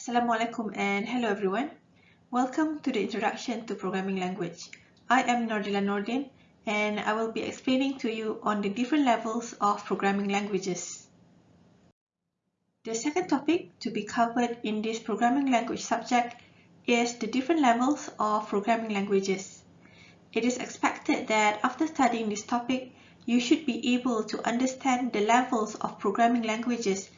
Assalamualaikum and hello everyone. Welcome to the introduction to programming language. I am Nordila Nordin and I will be explaining to you on the different levels of programming languages. The second topic to be covered in this programming language subject is the different levels of programming languages. It is expected that after studying this topic, you should be able to understand the levels of programming languages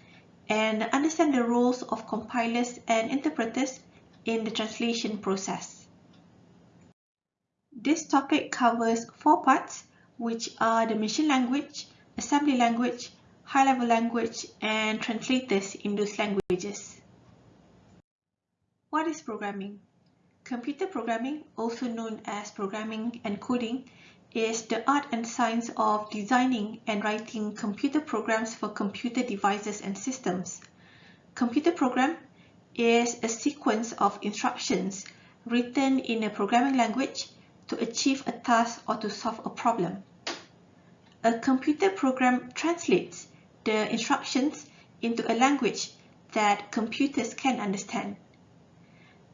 and understand the roles of compilers and interpreters in the translation process. This topic covers four parts, which are the machine language, assembly language, high-level language, and translators in those languages. What is programming? Computer programming, also known as programming and coding, is the art and science of designing and writing computer programs for computer devices and systems. Computer program is a sequence of instructions written in a programming language to achieve a task or to solve a problem. A computer program translates the instructions into a language that computers can understand.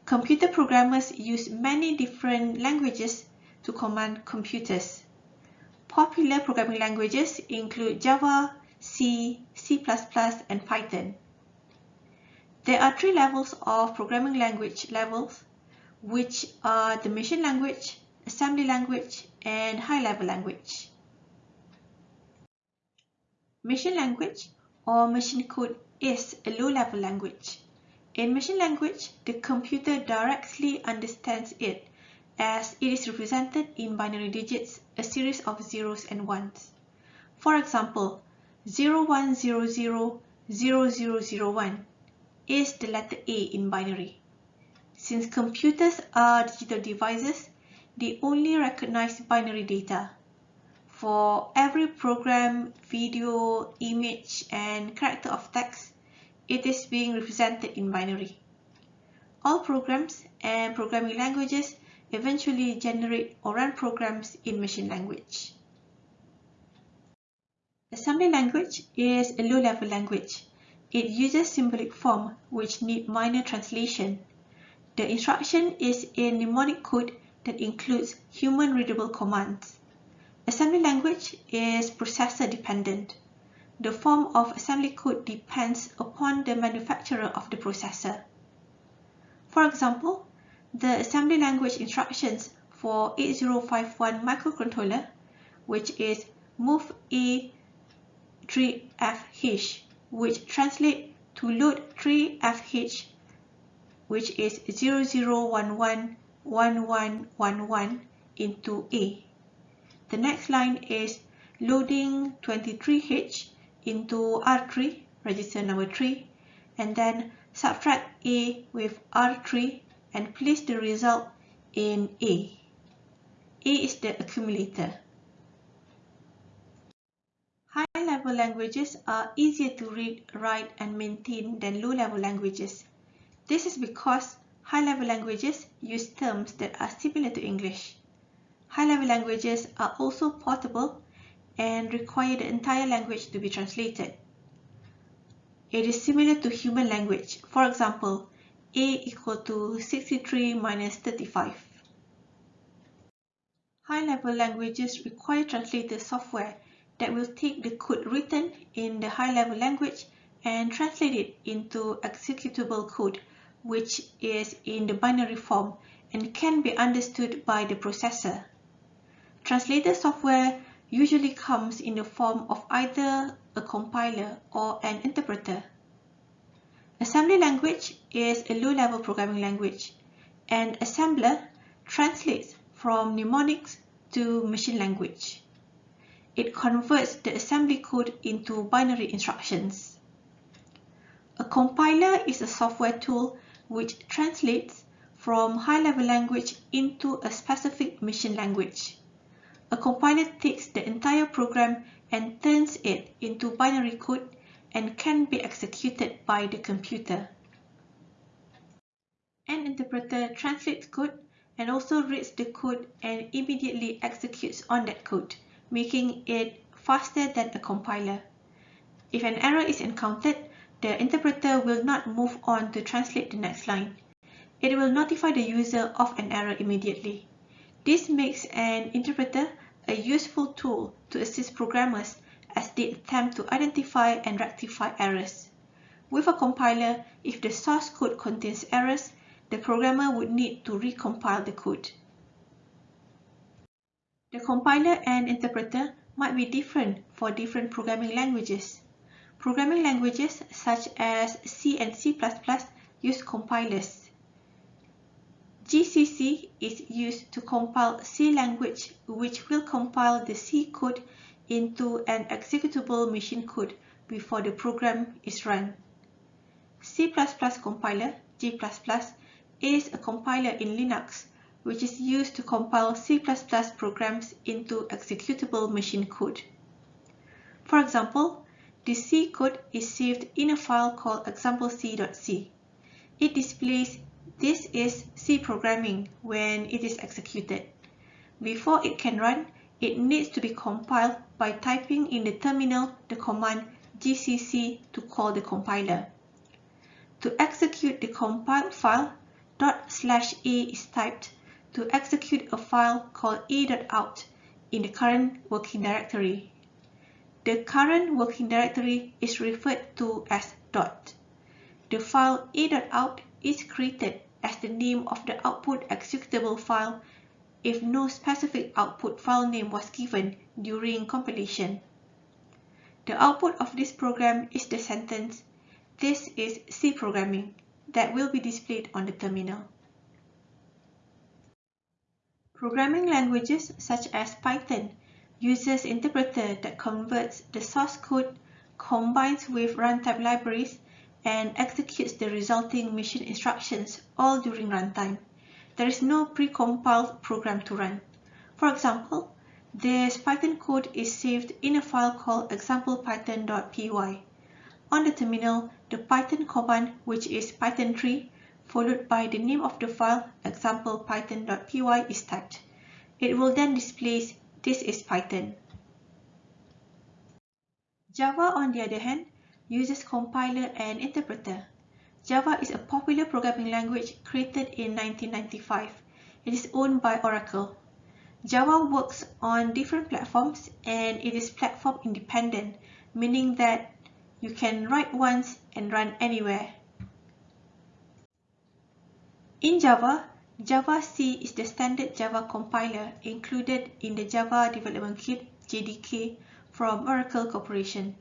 Computer programmers use many different languages to command computers. Popular programming languages include Java, C, C++, and Python. There are three levels of programming language levels, which are the machine language, assembly language, and high-level language. Machine language or machine code is a low-level language. In machine language, the computer directly understands it as it is represented in binary digits, a series of zeros and ones. For example, 01000001 is the letter A in binary. Since computers are digital devices, they only recognize binary data. For every program, video, image, and character of text, it is being represented in binary. All programs and programming languages eventually generate or run programs in machine language. Assembly language is a low-level language. It uses symbolic form which need minor translation. The instruction is in mnemonic code that includes human-readable commands. Assembly language is processor dependent. The form of assembly code depends upon the manufacturer of the processor. For example, the assembly language instructions for 8051 microcontroller, which is move A 3FH, which translate to load 3FH, which is 00111111 into A. The next line is loading 23H into R3, register number 3, and then subtract A with R3 and place the result in A. A is the accumulator. High-level languages are easier to read, write, and maintain than low-level languages. This is because high-level languages use terms that are similar to English. High-level languages are also portable and require the entire language to be translated. It is similar to human language. For example, a equal to 63 minus 35. High-level languages require translator software that will take the code written in the high-level language and translate it into executable code, which is in the binary form and can be understood by the processor. Translator software usually comes in the form of either a compiler or an interpreter. Assembly language is a low-level programming language, and assembler translates from mnemonics to machine language. It converts the assembly code into binary instructions. A compiler is a software tool which translates from high-level language into a specific machine language. A compiler takes the entire program and turns it into binary code and can be executed by the computer. An interpreter translates code and also reads the code and immediately executes on that code, making it faster than a compiler. If an error is encountered, the interpreter will not move on to translate the next line. It will notify the user of an error immediately. This makes an interpreter a useful tool to assist programmers as they attempt to identify and rectify errors. With a compiler, if the source code contains errors, the programmer would need to recompile the code. The compiler and interpreter might be different for different programming languages. Programming languages such as C and C++ use compilers. GCC is used to compile C language which will compile the C code into an executable machine code before the program is run. C++ compiler, G++, is a compiler in Linux which is used to compile C++ programs into executable machine code. For example, the C code is saved in a file called examplec.c. It displays this is C programming when it is executed. Before it can run, it needs to be compiled by typing in the terminal the command gcc to call the compiler. To execute the compiled file, dot slash a is typed to execute a file called a.out in the current working directory. The current working directory is referred to as dot. The file a.out is created as the name of the output executable file if no specific output file name was given during compilation. The output of this program is the sentence, this is C programming, that will be displayed on the terminal. Programming languages such as Python uses interpreter that converts the source code, combines with runtime libraries, and executes the resulting machine instructions all during runtime. There is no pre-compiled program to run. For example, this Python code is saved in a file called example-python.py. On the terminal, the Python command, which is python3, followed by the name of the file example-python.py is typed. It will then display this is Python. Java, on the other hand, uses compiler and interpreter. Java is a popular programming language created in 1995. It is owned by Oracle. Java works on different platforms and it is platform independent, meaning that you can write once and run anywhere. In Java, javac is the standard Java compiler included in the Java Development Kit JDK from Oracle Corporation.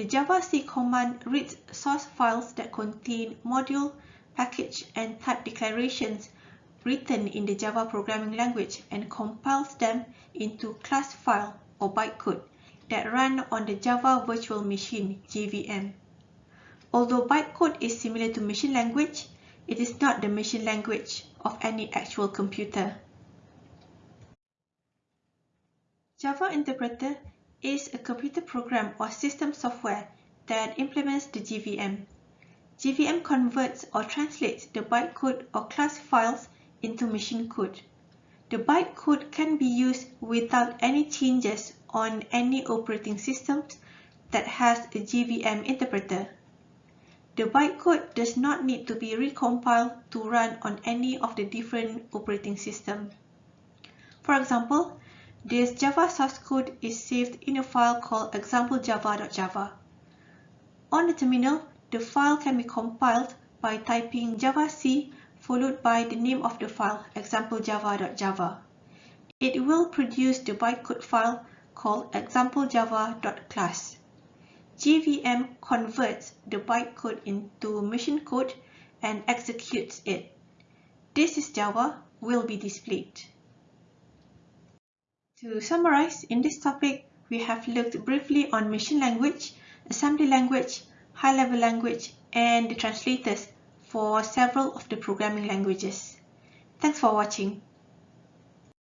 The javac command reads source files that contain module, package, and type declarations written in the Java programming language and compiles them into class file or bytecode that run on the Java Virtual Machine JVM. Although bytecode is similar to machine language, it is not the machine language of any actual computer. Java Interpreter is a computer program or system software that implements the JVM. JVM converts or translates the bytecode or class files into machine code. The bytecode can be used without any changes on any operating system that has a JVM interpreter. The bytecode does not need to be recompiled to run on any of the different operating systems. For example, this Java source code is saved in a file called example-java.java. On the terminal, the file can be compiled by typing javac followed by the name of the file example-java.java. It will produce the bytecode file called example.java.class. JVM converts the bytecode into machine code and executes it. This is Java will be displayed. To summarize, in this topic, we have looked briefly on machine language, assembly language, high-level language, and the translators for several of the programming languages. Thanks for watching.